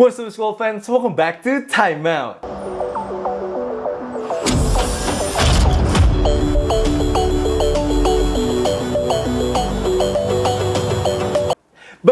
What's up school fans, welcome back to Time Out.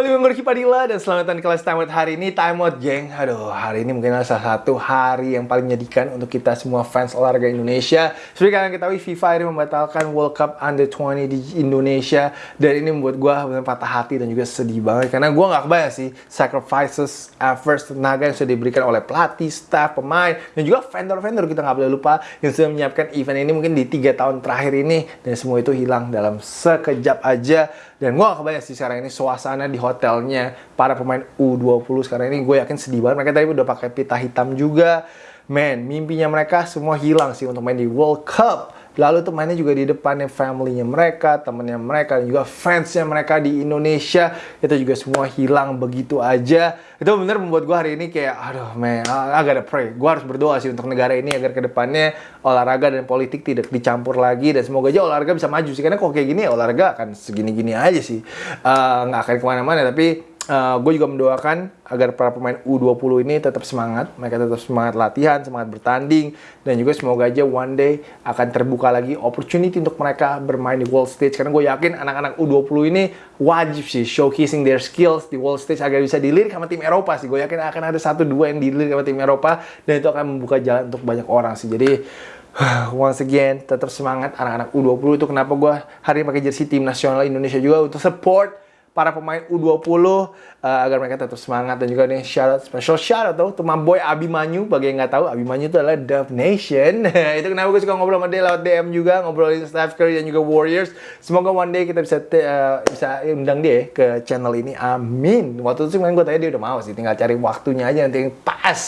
Balik dengan Gorky Padilla dan selamat datang di kelas Time Out hari ini. Time Out geng. Aduh hari ini mungkin adalah salah satu hari yang paling menyedihkan untuk kita semua fans olahraga Indonesia. Seperti kalian ketahui FIFA ini membatalkan World Cup Under 20 di Indonesia. Dan ini membuat gue benar patah hati dan juga sedih banget. Karena gue gak kebayang sih sacrifices, efforts, tenaga yang sudah diberikan oleh pelatih, staff, pemain Dan juga vendor-vendor. Kita gak boleh lupa Yang sudah menyiapkan event ini mungkin di tiga tahun terakhir ini. Dan semua itu hilang dalam sekejap aja. Dan gue gak kebayang sih sekarang ini suasana di hotelnya para pemain U20 sekarang ini gue yakin sedih banget. Mereka tadi udah pakai pita hitam juga. Man, mimpinya mereka semua hilang sih untuk main di World Cup. Lalu tuh mainnya juga di depannya family-nya mereka, temennya mereka, dan juga fansnya mereka di Indonesia. Itu juga semua hilang begitu aja. Itu bener membuat gue hari ini kayak, aduh man, I gotta pray. Gue harus berdoa sih untuk negara ini agar ke depannya olahraga dan politik tidak dicampur lagi. Dan semoga aja olahraga bisa maju sih. Karena kok kayak gini ya olahraga akan segini-gini aja sih. Uh, nggak akan ke mana-mana, tapi uh, gue juga mendoakan agar para pemain U20 ini tetap semangat, mereka tetap semangat latihan, semangat bertanding, dan juga semoga aja one day akan terbuka lagi opportunity untuk mereka bermain di world stage. Karena gue yakin anak-anak U20 ini wajib sih showcasing their skills di world stage agar bisa dilirik sama tim Eropa sih. Gue yakin akan ada satu dua yang dilirik sama tim Eropa, dan itu akan membuka jalan untuk banyak orang sih. Jadi once again tetap semangat anak-anak U20 itu kenapa gue hari ini pakai jersey tim nasional Indonesia juga untuk support para pemain U20 uh, agar mereka tetap semangat dan juga nih shout out special shout out tuh my boy Abimanyu. Bagi yang nggak tahu Abimanyu itu adalah Dove Nation. Itu kenapa gue suka ngobrol sama dia lewat DM juga ngobrolin Steph Curry dan juga Warriors. Semoga one day kita bisa uh, bisa undang dia ke channel ini. Amin. Waktu itu sih gue tanya dia udah mau sih tinggal cari waktunya aja nanti yang pas.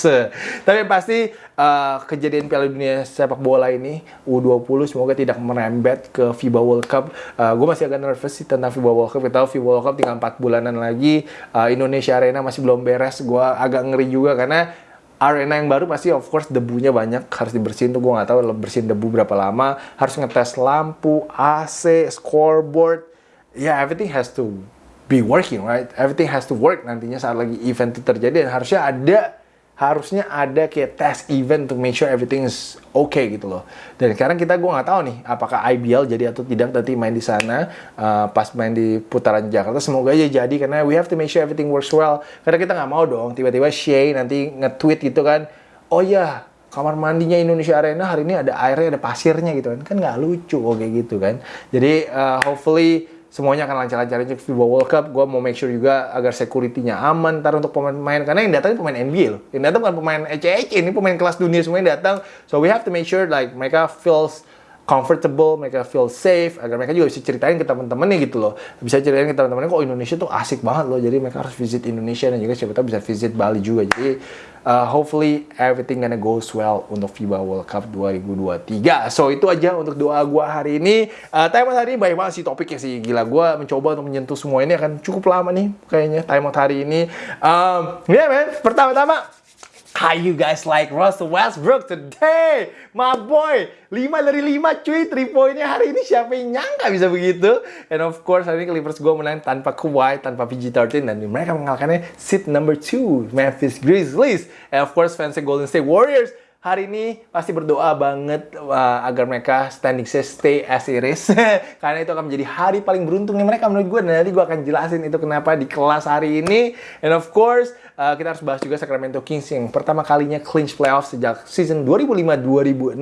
Tapi pasti uh, kejadian Piala Dunia sepak bola ini U20 semoga tidak merembet ke FIBA World Cup. Uh, gue masih agak nervous sih tentang FIBA World Cup. Kita tahu FIBA World Cup tinggal 4 bulanan lagi. Uh, Indonesia Arena masih belum beres. Gue agak ngeri juga karena arena yang baru pasti of course debunya banyak harus dibersihin tuh. Gue nggak tahu bersihin debu berapa lama. Harus ngetes lampu AC scoreboard. Ya yeah, everything has to be working right? Everything has to work nantinya saat lagi event itu terjadi. Dan harusnya ada harusnya ada kayak test event to make sure everything is okay gitu loh. Dan sekarang kita gue nggak tahu nih apakah IBL jadi atau tidak nanti main di sana uh, pas main di putaran Jakarta. Semoga aja jadi karena we have to make sure everything works well. Karena kita nggak mau dong tiba-tiba Shay nanti nge-tweet gitu kan. Oh ya kamar mandinya Indonesia Arena hari ini ada airnya ada pasirnya gitu kan kan nggak lucu kok kayak gitu kan jadi uh, hopefully semuanya akan lancar-lancar aja FIBA World Cup. Gue mau make sure juga agar security-nya aman ntar untuk pemain-pemain. Karena yang datang pemain NBA loh. Yang datang bukan pemain ECEC, ini pemain kelas dunia semua yang datang. So we have to make sure like mereka feels comfortable, mereka feel safe, agar mereka juga bisa ceritain ke teman-temannya gitu loh. Bisa ceritain ke teman-temannya kok Indonesia tuh asik banget loh. Jadi mereka harus visit Indonesia dan juga siapa tahu bisa visit Bali juga. Jadi uh, hopefully everything gonna goes well untuk FIBA World Cup 2023. So itu aja untuk doa gue hari ini. Uh, time hari ini banyak banget sih topiknya sih. Gila gue mencoba untuk menyentuh semua ini akan cukup lama nih kayaknya time hari ini. Um, yeah, man, pertama-tama How you guys like Russell Westbrook today? My boy, 5 dari 5 cuy, 3 poinnya hari ini siapa yang nyangka bisa begitu? And of course hari ini Clippers gue menang tanpa Kawhi, tanpa PG-13 dan mereka mengalahkannya seat number 2, Memphis Grizzlies. And of course fansnya Golden State Warriors hari ini pasti berdoa banget uh, agar mereka standing stay as it is. Karena itu akan menjadi hari paling beruntungnya mereka menurut gue dan nanti gue akan jelasin itu kenapa di kelas hari ini. And of course uh, kita harus bahas juga Sacramento Kings yang pertama kalinya clinch playoff sejak season 2005-2006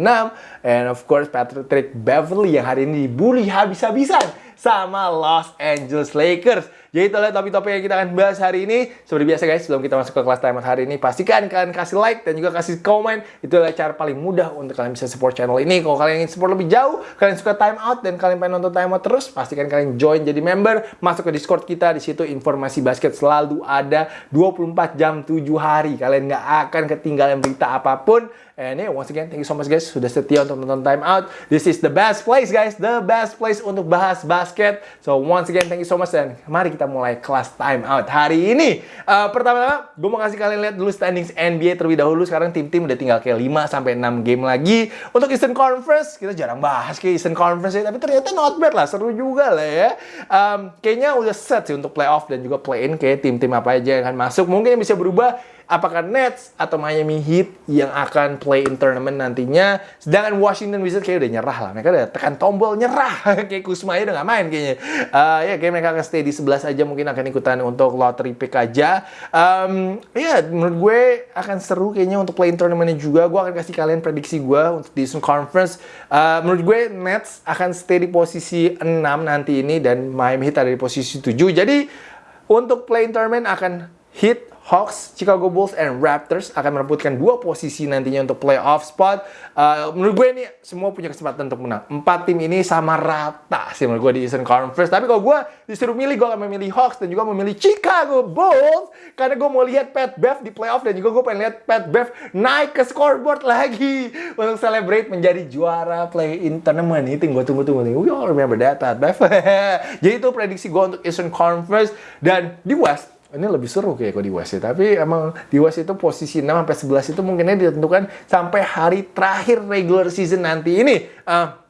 and of course Patrick Beverly yang hari ini dibully habis-habisan sama Los Angeles Lakers. Jadi itulah topik-topik yang kita akan bahas hari ini. Seperti biasa guys, sebelum kita masuk ke kelas timer hari ini, pastikan kalian kasih like dan juga kasih komen. Itu adalah cara paling mudah untuk kalian bisa support channel ini. Kalau kalian ingin support lebih jauh, kalian suka time out dan kalian pengen nonton time out terus, pastikan kalian join jadi member, masuk ke Discord kita. Di situ informasi basket selalu ada 24 jam 7 hari. Kalian nggak akan ketinggalan berita apa pun. And yeah, once again, thank you so much guys sudah setia untuk nonton Time Out. This is the best place guys, the best place untuk bahas basket. So once again, thank you so much dan mari kita mulai kelas Time Out hari ini. Uh, Pertama-tama, gue mau kasih kalian lihat dulu standings NBA terlebih dahulu. Sekarang tim-tim udah tinggal kayak 5 sampai 6 game lagi. Untuk Eastern Conference, kita jarang bahas kayak Eastern Conference ya, tapi ternyata not bad lah, seru juga lah ya. Um, kayaknya udah set sih untuk playoff dan juga play-in kayak tim-tim apa aja yang akan masuk. Mungkin yang bisa berubah apakah Nets atau Miami Heat yang akan play in tournament nantinya. Sedangkan Washington Wizards kayak udah nyerah lah. Mereka udah tekan tombol nyerah. kayak Kusma udah nggak main kayaknya. Uh, ya kayak mereka akan stay di 11 aja mungkin akan ikutan untuk lottery pick aja. Um, ya menurut gue akan seru kayaknya untuk play in tournamentnya juga. Gue akan kasih kalian prediksi gue untuk di Eastern Conference. Uh, menurut gue Nets akan stay di posisi 6 nanti ini dan Miami Heat ada di posisi 7. Jadi untuk play-in tournament akan hit Hawks, Chicago Bulls, and Raptors akan merebutkan dua posisi nantinya untuk playoff spot. Uh, menurut gue ini semua punya kesempatan untuk menang. Empat tim ini sama rata sih menurut gue di Eastern Conference. Tapi kalau gue disuruh milih, gue akan memilih Hawks dan juga memilih Chicago Bulls. Karena gue mau lihat Pat Bev di playoff dan juga gue pengen lihat Pat Bev naik ke scoreboard lagi untuk celebrate menjadi juara play-in tournament. Itu gue tunggu-tunggu. We all remember that, Pat Bev. Jadi itu prediksi gue untuk Eastern Conference. Dan di West, ini lebih seru kayak kok di West. Tapi emang di West itu posisi 6 sampai 11 itu mungkinnya ditentukan sampai hari terakhir regular season nanti ini. Uh,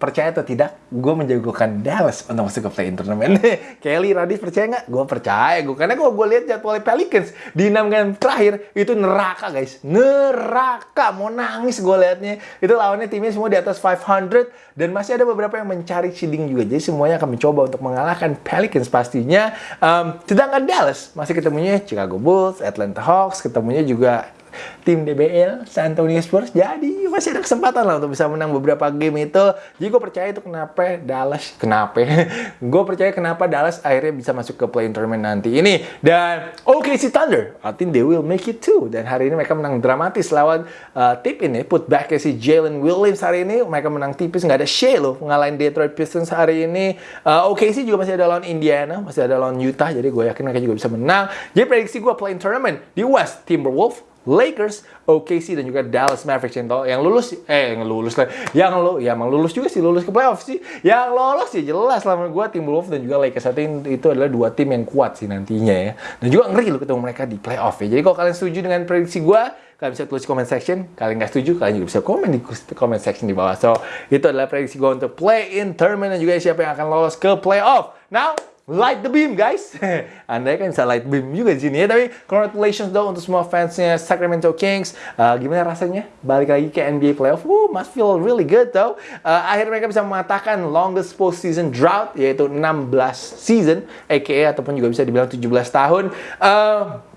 percaya atau tidak, gue menjagokan Dallas untuk masuk ke play-in tournament. Kelly Radis percaya nggak? Gue percaya. Gue karena kalau gue lihat jadwal Pelicans di enam game terakhir itu neraka guys, neraka. Mau nangis gue liatnya. Itu lawannya timnya semua di atas 500 dan masih ada beberapa yang mencari seeding juga. Jadi semuanya akan mencoba untuk mengalahkan Pelicans pastinya. Um, sedangkan Dallas masih ketemunya Chicago Bulls, Atlanta Hawks, ketemunya juga tim DBL San Antonio Spurs jadi masih ada kesempatan lah untuk bisa menang beberapa game itu. Jadi gue percaya itu kenapa Dallas kenapa? Gue percaya kenapa Dallas akhirnya bisa masuk ke play tournament nanti ini. Dan OKC Thunder I think they will make it too. Dan hari ini mereka menang dramatis lawan uh, tip ini put back si Jalen Williams hari ini. Mereka menang tipis nggak ada Shea loh ngalahin Detroit Pistons hari ini. Uh, OKC juga masih ada lawan Indiana masih ada lawan Utah. Jadi gue yakin mereka juga bisa menang. Jadi prediksi gue play tournament di West Timberwolves Lakers, OKC dan juga Dallas Mavericks yang, yang lulus eh yang lulus lah. Yang lo ya emang lulus juga sih lulus ke playoff sih. Yang lolos sih jelas lah gue tim Wolves dan juga Lakers. I think itu adalah dua tim yang kuat sih nantinya ya. Dan juga ngeri lo ketemu mereka di playoff ya. Jadi kalau kalian setuju dengan prediksi gue kalian bisa tulis comment section. Kalian nggak setuju kalian juga bisa komen di comment section di bawah. So itu adalah prediksi gue untuk play in tournament dan juga siapa yang akan lolos ke playoff. Now light the beam guys. Anda kan bisa light beam juga di sini ya. Tapi congratulations dong untuk semua fansnya Sacramento Kings. Uh, gimana rasanya balik lagi ke NBA playoff? Woo, must feel really good though. Uh, akhirnya mereka bisa mengatakan longest postseason drought yaitu 16 season, aka ataupun juga bisa dibilang 17 tahun. Uh,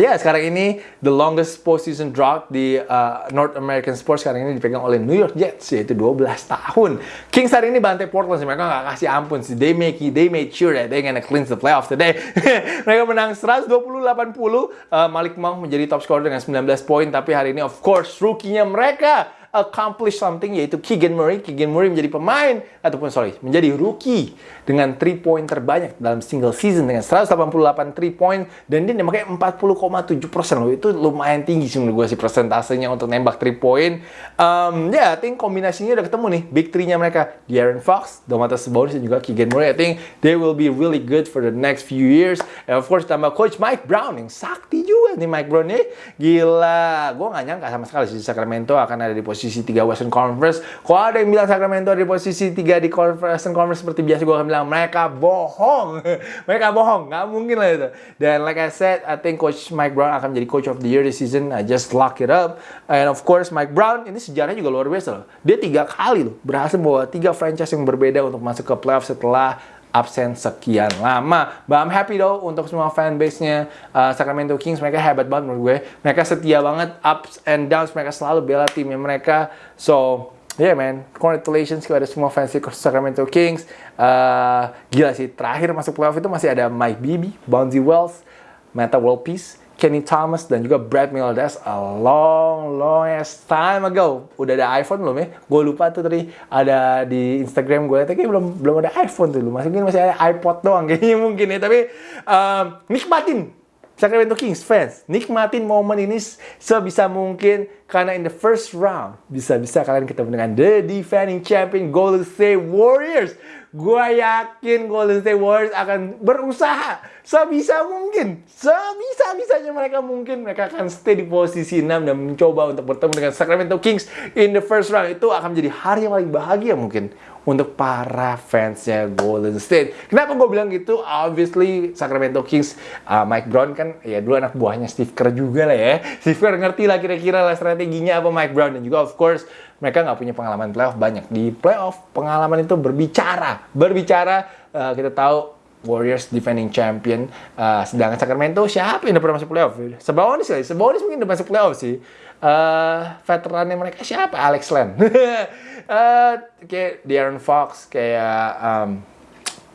Ya, sekarang ini the longest postseason drought di uh, North American sports sekarang ini dipegang oleh New York Jets yaitu 12 tahun. Kings hari ini bantai Portland sih, mereka nggak kasih ampun sih. They make they made sure that they gonna cleanse the playoffs today. mereka menang 120-80. Uh, Malik Monk menjadi top scorer dengan 19 poin, tapi hari ini of course rookie-nya mereka accomplish something yaitu Keegan Murray. Keegan Murray menjadi pemain ataupun sorry menjadi rookie dengan 3 point terbanyak dalam single season dengan 188 3 point dan dia nembaknya 40,7 persen loh itu lumayan tinggi sih menurut gue sih persentasenya untuk nembak 3 point. Um, ya, yeah, I think kombinasinya udah ketemu nih big three-nya mereka De'Aaron Fox, Domantas Sabonis dan juga Keegan Murray. I think they will be really good for the next few years. And of course tambah coach Mike Brown yang sakti juga nih Mike Brown nih. Gila, gue gak nyangka sama sekali sih Sacramento akan ada di posisi posisi 3 Western Conference. Kalau ada yang bilang Sacramento di posisi 3 di Western Conference seperti biasa gue akan bilang mereka bohong. mereka bohong, nggak mungkin lah itu. Dan like I said, I think Coach Mike Brown akan menjadi Coach of the Year this season. I just lock it up. And of course Mike Brown ini sejarahnya juga luar biasa loh. Dia tiga kali loh berhasil bawa tiga franchise yang berbeda untuk masuk ke playoff setelah absen sekian lama. But I'm happy though untuk semua fanbase-nya uh, Sacramento Kings. Mereka hebat banget menurut gue. Mereka setia banget ups and downs. Mereka selalu bela timnya mereka. So, yeah man, congratulations kepada semua fans Sacramento Kings. Uh, gila sih, terakhir masuk playoff itu masih ada Mike Bibby, Bonzi Wells, Meta World Peace, Kenny Thomas dan juga Brad Miller. A long, long ass time ago. Udah ada iPhone belum ya? Gue lupa tuh tadi ada di Instagram gue. Tapi belum belum ada iPhone tuh. Masih mungkin masih ada iPod doang kayaknya mungkin ya. Tapi um, nikmatin Sacramento Kings fans. Nikmatin momen ini sebisa mungkin Karena in the first round, bisa-bisa kalian ketemu dengan the defending champion Golden State Warriors. Gue yakin Golden State Warriors akan berusaha sebisa mungkin, sebisa-bisanya mereka mungkin mereka akan stay di posisi 6 dan mencoba untuk bertemu dengan Sacramento Kings in the first round. Itu akan menjadi hari yang paling bahagia mungkin untuk para fansnya Golden State. Kenapa gue bilang gitu? Obviously Sacramento Kings, uh, Mike Brown kan ya dulu anak buahnya Steve Kerr juga lah ya. Steve Kerr ngerti lah kira-kira lah strateginya apa Mike Brown dan juga of course mereka nggak punya pengalaman playoff banyak. Di playoff pengalaman itu berbicara, berbicara uh, kita tahu Warriors defending champion. Uh, sedangkan Sacramento siapa yang udah masuk playoff? Sebonis kali, Sebonis mungkin udah masuk playoff sih. Uh, veterannya mereka siapa? Alex Len. uh, kayak De'Aaron Fox, kayak um,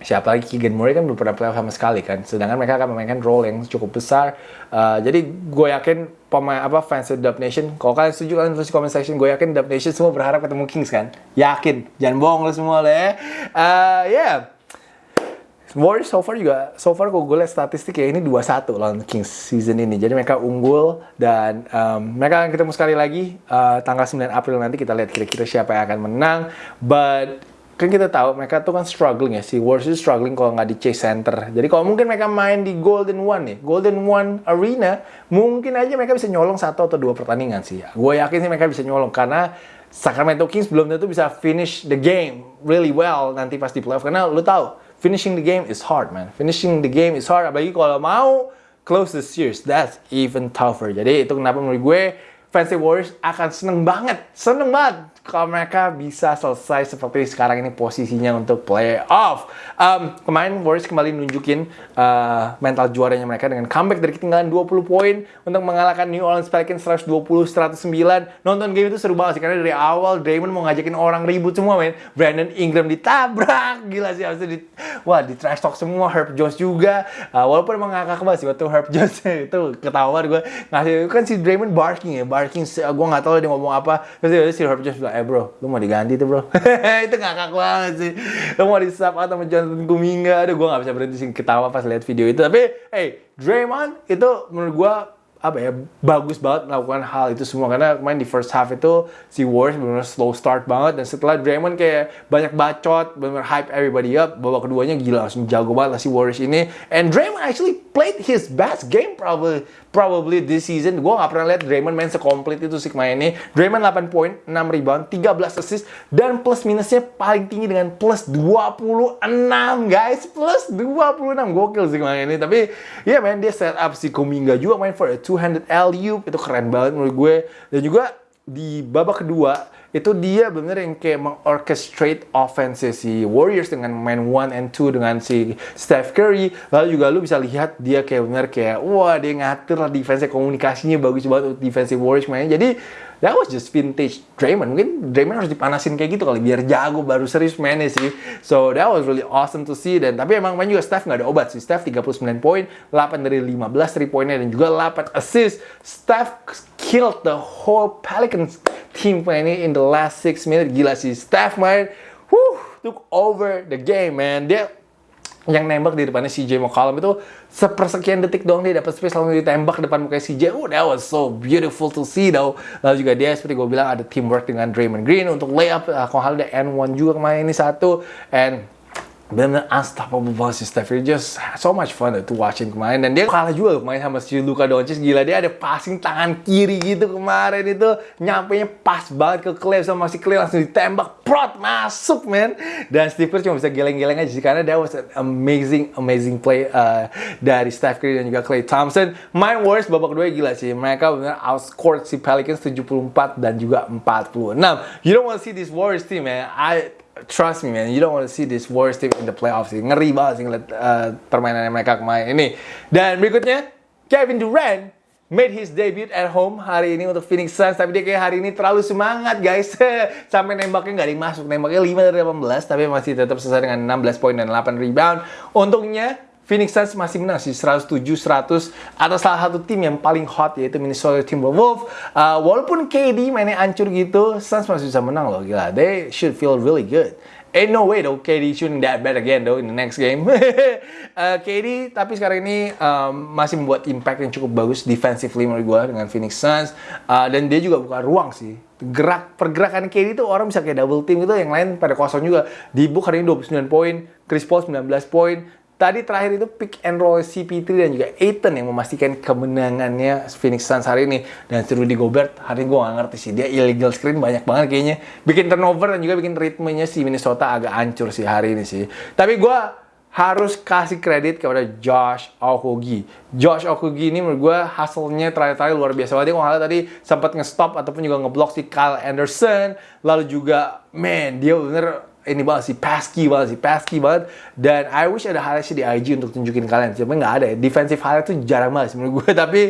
siapa lagi Keegan Murray kan belum pernah playoff sama sekali kan. Sedangkan mereka akan memainkan role yang cukup besar. Uh, jadi gue yakin pemain apa fans Dub Nation, kalau kalian setuju kalian tulis comment section. Gue yakin Dub Nation semua berharap ketemu Kings kan. Yakin, jangan bohong lo semua lah ya. Uh, yeah Warriors so far juga, so far kok gue statistik ya ini 2-1 lawan Kings season ini. Jadi mereka unggul dan um, mereka akan ketemu sekali lagi uh, tanggal 9 April nanti kita lihat kira-kira siapa yang akan menang. But kan kita tahu mereka tuh kan struggling ya si Warriors itu struggling kalau nggak di Chase Center. Jadi kalau mungkin mereka main di Golden One nih, Golden One Arena, mungkin aja mereka bisa nyolong satu atau dua pertandingan sih. Gue yakin sih mereka bisa nyolong karena Sacramento Kings belum tentu bisa finish the game really well nanti pas di playoff karena lu tahu finishing the game is hard, man. Finishing the game is hard, apalagi kalau mau close the series, that's even tougher. Jadi itu kenapa menurut gue Fancy Warriors akan seneng banget, seneng banget kalau mereka bisa selesai seperti sekarang ini posisinya untuk playoff. Um, kemarin Warriors kembali nunjukin uh, mental juaranya mereka dengan comeback dari ketinggalan 20 poin untuk mengalahkan New Orleans Pelicans 120-109. Nonton game itu seru banget sih karena dari awal Draymond mau ngajakin orang ribut semua men. Brandon Ingram ditabrak, gila sih habis itu di, wah di trash talk semua Herb Jones juga. Uh, walaupun emang ngakak banget sih waktu Herb Jones itu ketawa gue ngasih kan si Draymond barking ya, barking gue nggak tahu dia ngomong apa. Terus si Herb Jones bilang eh bro, lu mau diganti tuh bro. itu ngakak banget sih. Lu mau di sub atau sama Jonathan Kuminga. Aduh, gue gak bisa berhenti sih ketawa pas lihat video itu. Tapi, hey, Draymond itu menurut gue apa ya bagus banget melakukan hal itu semua karena main di first half itu si Warriors benar slow start banget dan setelah Draymond kayak banyak bacot benar hype everybody up babak keduanya gila langsung jago banget lah si Warriors ini and Draymond actually played his best game probably probably this season. Gue gak pernah lihat Draymond main sekomplit itu sih kemarin ini. Draymond 8 poin, 6 rebound, 13 assist, dan plus minusnya paling tinggi dengan plus 26 guys. Plus 26. Gokil sih kemarin ini. Tapi ya yeah, man, dia set up si Kuminga juga main for a two-handed alley-oop. Itu keren banget menurut gue. Dan juga di babak kedua, itu dia bener yang kayak mengorchestrate offense si Warriors dengan main one and two dengan si Steph Curry lalu juga lu bisa lihat dia kayak bener kayak wah dia ngatur lah defense komunikasinya bagus banget untuk defensive Warriors mainnya jadi that was just vintage Draymond. Mungkin Draymond harus dipanasin kayak gitu kali biar jago baru serius mainnya sih. So that was really awesome to see dan tapi emang main juga Steph nggak ada obat sih. Steph 39 poin, 8 dari 15 3 poinnya dan juga 8 assist. Steph killed the whole Pelicans team ini in the last 6 minutes. Gila sih Steph main whew, took over the game man. Dia yang nembak di depannya CJ McCollum itu sepersekian detik doang dia dapat space lalu ditembak depan muka CJ. Oh, that was so beautiful to see though. Lalu juga dia seperti gue bilang ada teamwork dengan Draymond Green untuk layup. Uh, kalau hal ada N1 juga kemarin ini satu. And benar-benar unstoppable si Steph. Just so much fun to watching kemarin. Dan dia kalah juga main sama si Luka Doncic. Gila dia ada passing tangan kiri gitu kemarin itu. Nyampe nya pas banget ke Clay sama si Clay langsung ditembak. Prot masuk man. Dan Steve Kerr cuma bisa geleng-geleng aja karena that was an amazing amazing play uh, dari Steph Curry dan juga Clay Thompson. Main Warriors babak kedua gila sih. Mereka benar outscored si Pelicans 74 dan juga 46 you don't want to see this Warriors team man. I trust me man, you don't want to see this worst team in the playoffs sih. Ngeri banget sih ngeliat uh, permainan mereka kemarin ini. Dan berikutnya, Kevin Durant made his debut at home hari ini untuk Phoenix Suns. Tapi dia kayak hari ini terlalu semangat guys. Sampai nembaknya nggak dimasuk. Nembaknya 5 dari 18, tapi masih tetap selesai dengan 16 poin dan 8 rebound. Untungnya, Phoenix Suns masih menang sih 107-100 atas salah satu tim yang paling hot yaitu Minnesota Timberwolves. Uh, walaupun KD mainnya hancur gitu, Suns masih bisa menang loh gila. They should feel really good. Ain't no way though KD shooting that bad again though in the next game. uh, KD tapi sekarang ini um, masih membuat impact yang cukup bagus defensively menurut gue dengan Phoenix Suns uh, dan dia juga buka ruang sih. Gerak pergerakan KD itu orang bisa kayak double team gitu, yang lain pada kosong juga. Di book hari ini 29 poin, Chris Paul 19 poin, Tadi terakhir itu pick and roll CP3 dan juga Aiton yang memastikan kemenangannya Phoenix Suns hari ini. Dan Rudy Gobert, hari ini gue gak ngerti sih. Dia illegal screen banyak banget kayaknya. Bikin turnover dan juga bikin ritmenya si Minnesota agak hancur sih hari ini sih. Tapi gue harus kasih kredit kepada Josh Okogie. Josh Okogie ini menurut gue hasilnya terakhir-terakhir luar biasa banget. Kalau tadi sempat nge-stop ataupun juga ngeblok si Kyle Anderson. Lalu juga, man, dia bener ini banget sih, pesky banget sih, pesky banget. Dan I wish ada highlight di IG untuk tunjukin kalian. Cuma nggak ada ya. Defensive highlight tuh jarang banget sih menurut gue. Tapi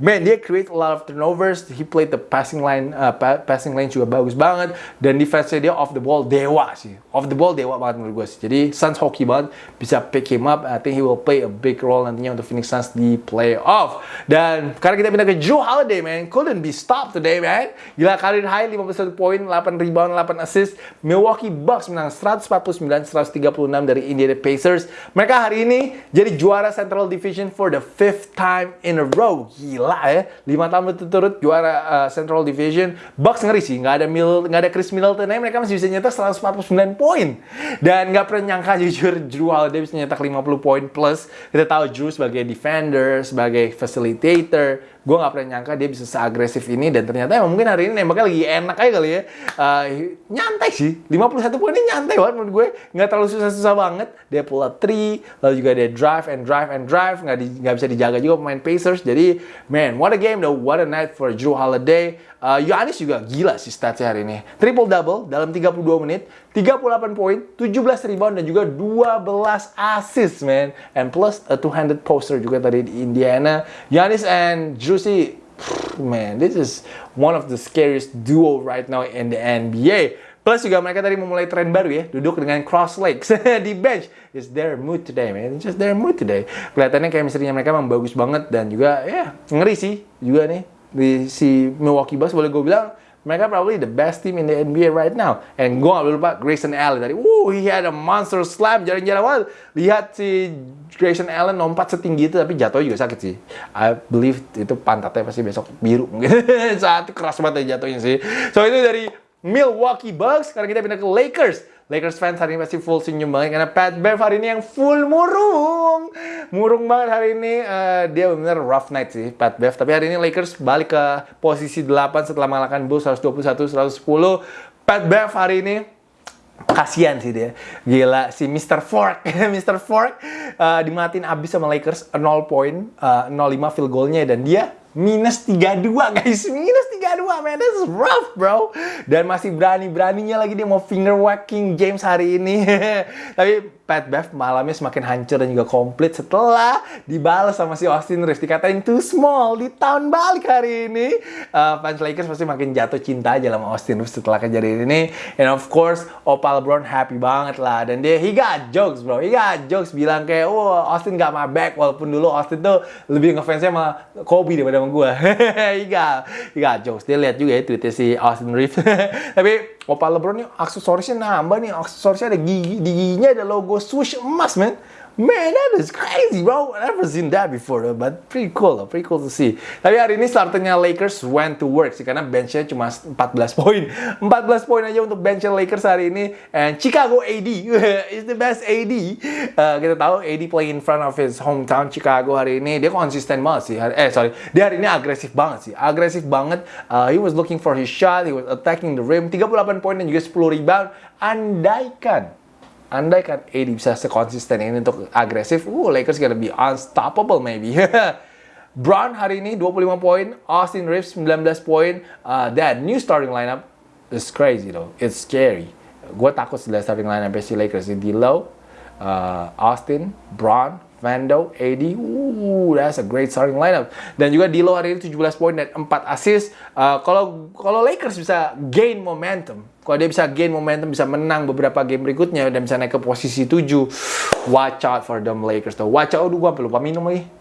man, dia create a lot of turnovers. He played the passing line, uh, passing line juga bagus banget. Dan defense dia off the ball dewa sih. Off the ball dewa banget menurut gue sih. Jadi Suns hockey banget. Bisa pick him up. I think he will play a big role nantinya untuk Phoenix Suns di playoff. Dan sekarang kita pindah ke Joe Holiday, man. Couldn't be stopped today, man. Gila, karir high 51 poin, 8 rebound, 8 assist. Milwaukee Bucks menang 149-136 dari Indiana Pacers. Mereka hari ini jadi juara Central Division for the fifth time in a row. Gila ya, 5 tahun berturut-turut juara uh, Central Division. Bucks ngeri sih, nggak ada Mil, nggak ada Chris Middleton aja mereka masih bisa nyetak 149 poin. Dan nggak pernah nyangka jujur Drew Holiday bisa nyetak 50 poin plus. Kita tahu Drew sebagai defender, sebagai facilitator, gue nggak pernah nyangka dia bisa seagresif ini dan ternyata emang mungkin hari ini nembaknya lagi enak aja kali ya. Uh, nyantai sih. 51 poin ini nyantai banget menurut gue. Nggak terlalu susah-susah banget. Dia pull up three lalu juga dia drive and drive and drive. Nggak di, nggak bisa dijaga juga pemain Pacers. Jadi man what a game though. What a night for Drew Holiday Uh, Giannis juga gila sih statsnya hari ini. Triple double dalam 32 menit, 38 poin, 17 rebound dan juga 12 assist, man. And plus a two-handed poster juga tadi di Indiana. Giannis and Juicy, man, this is one of the scariest duo right now in the NBA. Plus juga mereka tadi memulai tren baru ya, duduk dengan cross legs di bench. It's their mood today, man. It's just their mood today. Kelihatannya kayak misalnya mereka memang bagus banget dan juga ya yeah, ngeri sih juga nih di si Milwaukee Bucks boleh gue bilang mereka probably the best team in the NBA right now. And gue gak lupa Grayson Allen tadi. Woo, he had a monster slam. Jarang-jarang banget. Lihat si Grayson Allen lompat setinggi itu, tapi jatuh juga sakit sih. I believe itu pantatnya pasti besok biru mungkin. Saat keras banget ya jatuhnya sih. So itu dari Milwaukee Bucks. Sekarang kita pindah ke Lakers. Lakers fans hari ini pasti full senyum banget karena Pat Bev hari ini yang full murung. Murung banget hari ini. Uh, dia benar rough night sih Pat Bev. Tapi hari ini Lakers balik ke posisi 8 setelah mengalahkan Bulls 121-110. Pat Bev hari ini kasihan sih dia gila si Mr. Fork Mr. Fork uh, dimatiin abis sama Lakers 0 poin uh, 0,5 field goalnya dan dia minus 32 guys. Minus 32 man. This is rough bro. Dan masih berani-beraninya lagi dia mau finger whacking James hari ini. Tapi Pat Bev malamnya semakin hancur dan juga komplit setelah dibalas sama si Austin Reeves. Dikatain too small di tahun balik hari ini. Uh, fans Lakers pasti makin jatuh cinta aja sama Austin Reeves setelah kejadian ini. And of course Opal Brown happy banget lah. Dan dia he got jokes bro. He got jokes. Bilang kayak oh Austin got my back. Walaupun dulu Austin tuh lebih ngefansnya sama Kobe daripada sama gue he got jokes. Dia lihat juga ya tweetnya si Austin Reeves. Tapi Opal LeBron nih aksesorisnya nambah nih, aksesorisnya ada gigi, giginya ada logo swoosh emas, man. Man, that is crazy, bro. I never seen that before, though. but pretty cool, though. pretty cool to see. Tapi hari ini starternya Lakers went to work sih, karena benchnya cuma 14 poin. 14 poin aja untuk benchnya Lakers hari ini. And Chicago AD is the best AD. Uh, kita tahu AD play in front of his hometown Chicago hari ini. Dia konsisten banget sih. Eh, sorry. Dia hari ini agresif banget sih. Agresif banget. Uh, he was looking for his shot. He was attacking the rim. 38 poin dan juga 10 rebound. Andaikan andai kan AD bisa sekonsisten ini untuk agresif, uh, Lakers gonna be unstoppable maybe. Brown hari ini 25 poin, Austin Reeves 19 poin. Uh, that new starting lineup is crazy though. It's scary. Gue takut setelah starting lineup si Lakers di low, uh, Austin, Brown, Vando, AD, uh, that's a great starting lineup. Dan juga Dilo hari ini 17 poin dan 4 assist. Uh, kalau kalau Lakers bisa gain momentum, kalau dia bisa gain momentum, bisa menang beberapa game berikutnya dan bisa naik ke posisi 7, watch out for them Lakers tuh. Watch out, aduh gue lupa minum lagi.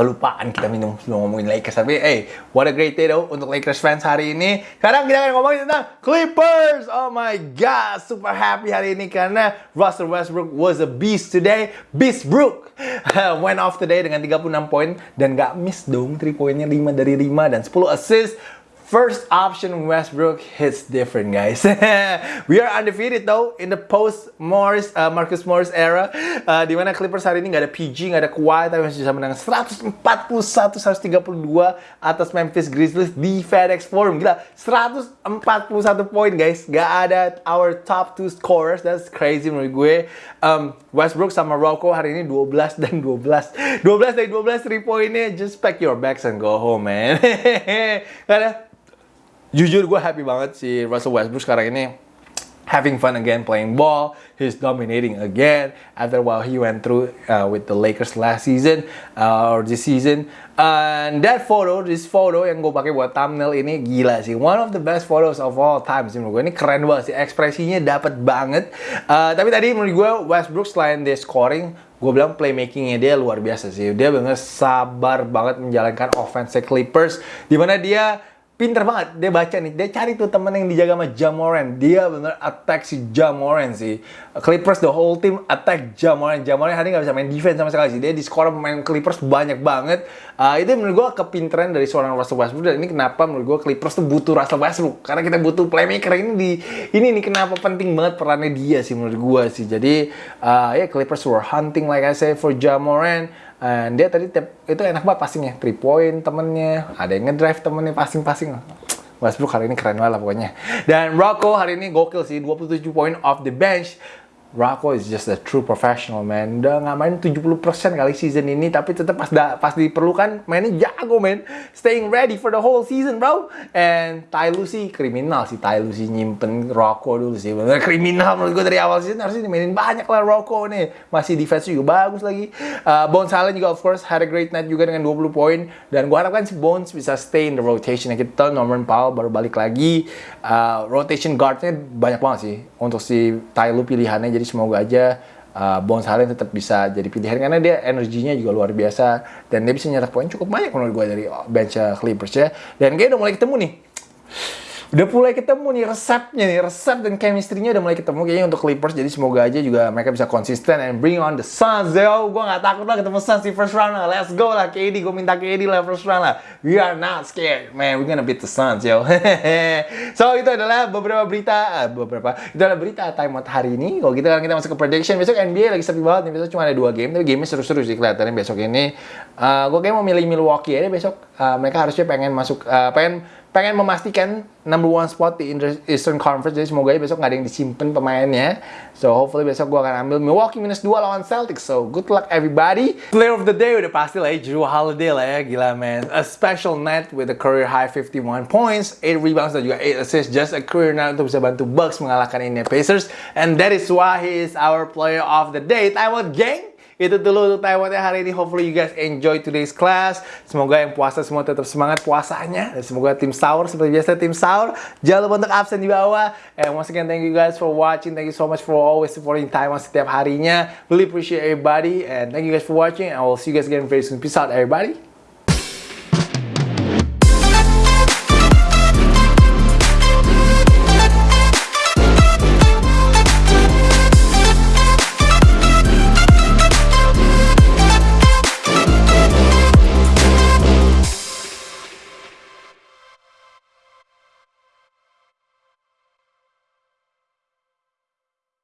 Kelupaan kita minum ngomongin Lakers. Tapi, hey, what a great day though untuk Lakers fans hari ini. Sekarang kita akan ngomongin tentang Clippers. Oh my God, super happy hari ini karena Russell Westbrook was a beast today. Beast Brook went off today dengan 36 poin dan gak miss dong 3 poinnya 5 dari 5 dan 10 assist. First option Westbrook hits different, guys. we are undefeated though in the post Morris uh, Marcus Morris era, uh, di mana Clippers hari ini nggak ada PG, nggak ada Kawhi, tapi masih bisa menang 141-132 atas Memphis Grizzlies di FedEx Forum. Gila, 141 poin, guys. Gak ada our top two scorers. That's crazy menurut gue. Um, Westbrook sama Rocco hari ini 12 dan 12. 12 dari 12 3 poinnya. Just pack your bags and go home, man. Karena jujur gue happy banget si Russell Westbrook sekarang ini having fun again playing ball. He's dominating again after while he went through uh, with the Lakers last season uh, or this season. And that photo, this photo yang gue pakai buat thumbnail ini gila sih. One of the best photos of all time sih menurut gue. Ini keren banget sih. Ekspresinya dapat banget. Uh, tapi tadi menurut gue Westbrook selain dia scoring, gue bilang playmakingnya dia luar biasa sih. Dia bener sabar banget menjalankan offense Clippers. Di mana dia pinter banget dia baca nih. Dia cari tuh temen yang dijaga sama Jamoran dia bener attack si Jamoran sih. Clippers the whole team attack Jamoran Jamoran hari nggak bisa main defense sama sekali sih. Dia di skor pemain Clippers banyak banget. Uh, itu menurut gue kepinteran dari seorang Russell Westbrook. Dan ini kenapa menurut gue Clippers tuh butuh Russell Westbrook? Karena kita butuh playmaker ini di ini nih kenapa penting banget perannya dia sih menurut gue sih. Jadi uh, ya yeah, Clippers were hunting like I say for Jamoran And dia tadi itu enak banget passingnya, three point temennya, ada yang ngedrive temennya passing-passing. Westbrook hari ini keren banget lah pokoknya. Dan Rocco hari ini gokil sih, 27 poin off the bench. Rocco is just a true professional man. Udah nggak main 70% kali season ini, tapi tetap pas da, pas diperlukan mainnya jago man. Staying ready for the whole season bro. And Ty Lucy kriminal sih Ty Lucy nyimpen Rocco dulu sih. Bener kriminal menurut gue dari awal season harusnya dimainin banyak lah Rocco nih. Masih defense juga bagus lagi. Uh, Bones Allen juga of course had a great night juga dengan 20 poin. Dan gue harapkan si Bones bisa stay in the rotation. Kita tahu Norman Powell baru balik lagi. Uh, rotation guardnya banyak banget sih untuk si Ty pilihannya jadi semoga aja uh, Bones Allen tetap bisa jadi pilihan karena dia energinya juga luar biasa dan dia bisa nyetak poin cukup banyak menurut gue dari bench Clippers ya. Dan kayaknya udah mulai ketemu nih udah mulai ketemu nih resepnya nih resep dan chemistry-nya udah mulai ketemu kayaknya untuk Clippers jadi semoga aja juga mereka bisa konsisten and bring on the Suns yo gue gak takut lah ketemu Suns di first round lah let's go lah KD gue minta KD lah first round lah. We are not scared. Man we gonna beat the Suns yo so itu adalah beberapa berita uh, beberapa. Itu adalah berita time out hari ini. Kalau gitu kan kita masuk ke prediction. Besok NBA lagi sepi banget nih. Besok cuma ada dua game tapi game seru-seru sih kelihatannya besok ini. Uh, gue kayak mau milih Milwaukee aja besok. Uh, mereka harusnya pengen masuk uh, pengen pengen memastikan number one spot di Eastern Conference. Jadi semoga besok nggak ada yang disimpan pemainnya. So hopefully besok gue akan ambil Milwaukee minus 2 lawan Celtics. So good luck everybody. Player of the day udah pasti lah ya Drew Holiday lah ya. Gila man. A special night with a career high 51 points 8 rebounds dan juga 8 assists. Just a career night untuk bisa bantu Bucks mengalahkan Indiana Pacers. And that is why he is our player of the day. Out gang itu dulu untuk Taiwan hari ini. Hopefully you guys enjoy today's class. Semoga yang puasa semua tetap semangat puasanya. Dan semoga tim sahur seperti biasa tim sahur. Jangan lupa untuk absen di bawah. And once again thank you guys for watching. Thank you so much for always supporting Taiwan setiap harinya. Really appreciate everybody. And thank you guys for watching. And I will see you guys again very soon. Peace out everybody.